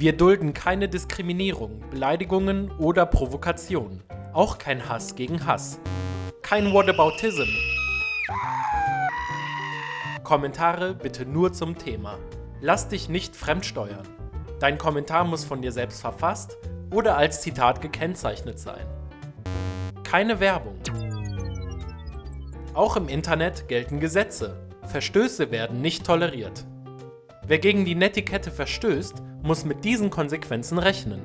Wir dulden keine Diskriminierung, Beleidigungen oder Provokationen. Auch kein Hass gegen Hass. Kein Whataboutism. Kommentare bitte nur zum Thema. Lass dich nicht fremdsteuern. Dein Kommentar muss von dir selbst verfasst oder als Zitat gekennzeichnet sein. Keine Werbung. Auch im Internet gelten Gesetze. Verstöße werden nicht toleriert. Wer gegen die Netiquette verstößt, muss mit diesen Konsequenzen rechnen.